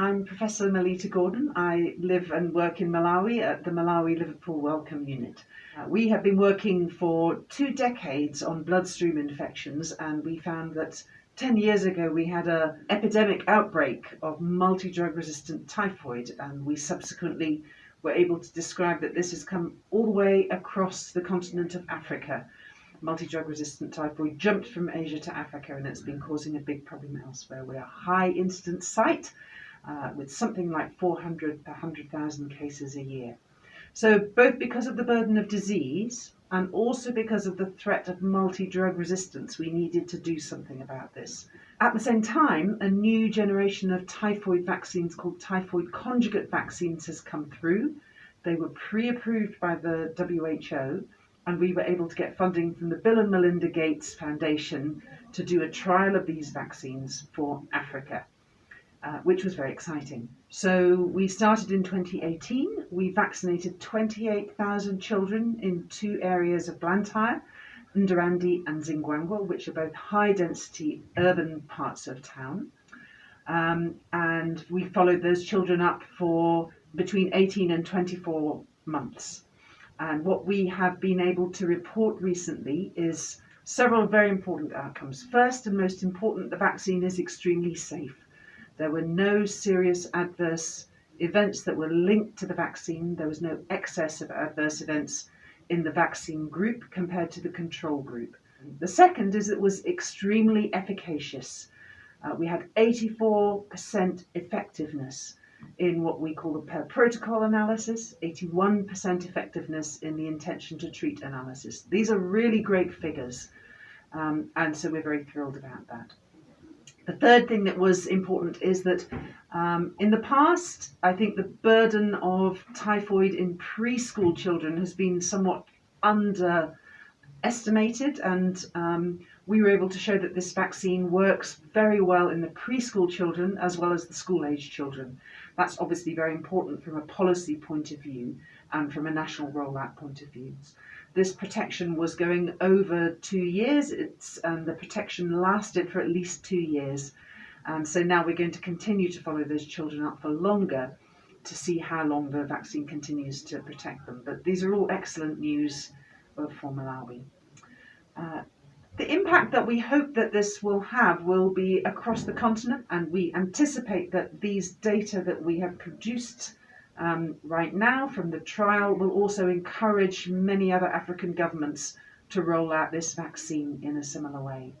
I'm Professor Melita Gordon. I live and work in Malawi at the Malawi Liverpool Wellcome Unit. Uh, we have been working for two decades on bloodstream infections and we found that 10 years ago we had an epidemic outbreak of multi-drug resistant typhoid and we subsequently were able to describe that this has come all the way across the continent of Africa multi-drug resistant typhoid jumped from Asia to Africa and it's been causing a big problem elsewhere. We're a high incidence site uh, with something like 400 per 100,000 cases a year. So both because of the burden of disease and also because of the threat of multi-drug resistance, we needed to do something about this. At the same time, a new generation of typhoid vaccines called typhoid conjugate vaccines has come through. They were pre-approved by the WHO and we were able to get funding from the Bill and Melinda Gates Foundation to do a trial of these vaccines for Africa, uh, which was very exciting. So we started in 2018. We vaccinated 28,000 children in two areas of Blantyre, Ndirande and Zingwangwa, which are both high density urban parts of town. Um, and we followed those children up for between 18 and 24 months. And what we have been able to report recently is several very important outcomes. First and most important, the vaccine is extremely safe. There were no serious adverse events that were linked to the vaccine. There was no excess of adverse events in the vaccine group compared to the control group. The second is it was extremely efficacious. Uh, we had 84% effectiveness in what we call the per protocol analysis, 81% effectiveness in the intention to treat analysis. These are really great figures, um, and so we're very thrilled about that. The third thing that was important is that um, in the past, I think the burden of typhoid in preschool children has been somewhat underestimated, and um, we were able to show that this vaccine works very well in the preschool children as well as the school age children. That's obviously very important from a policy point of view and from a national rollout point of view. This protection was going over two years, it's, the protection lasted for at least two years. And so now we're going to continue to follow those children up for longer to see how long the vaccine continues to protect them. But these are all excellent news for Malawi. Uh, the impact that we hope that this will have will be across the continent and we anticipate that these data that we have produced um, right now from the trial will also encourage many other African governments to roll out this vaccine in a similar way.